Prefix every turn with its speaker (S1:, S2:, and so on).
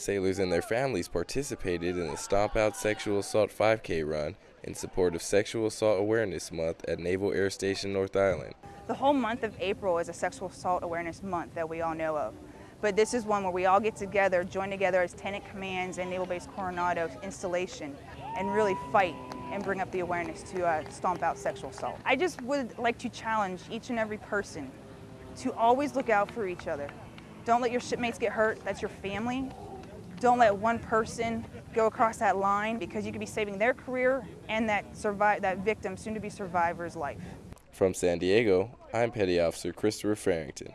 S1: Sailors and their families participated in the Stomp Out Sexual Assault 5K run in support of Sexual Assault Awareness Month at Naval Air Station North Island.
S2: The whole month of April is a Sexual Assault Awareness Month that we all know of. But this is one where we all get together, join together as tenant commands and Naval Base Coronado installation and really fight and bring up the awareness to uh, stomp out sexual assault. I just would like to challenge each and every person to always look out for each other. Don't let your shipmates get hurt, that's your family. Don't let one person go across that line because you could be saving their career and that, survive, that victim, soon to be survivor's life.
S1: From San Diego, I'm Petty Officer Christopher Farrington.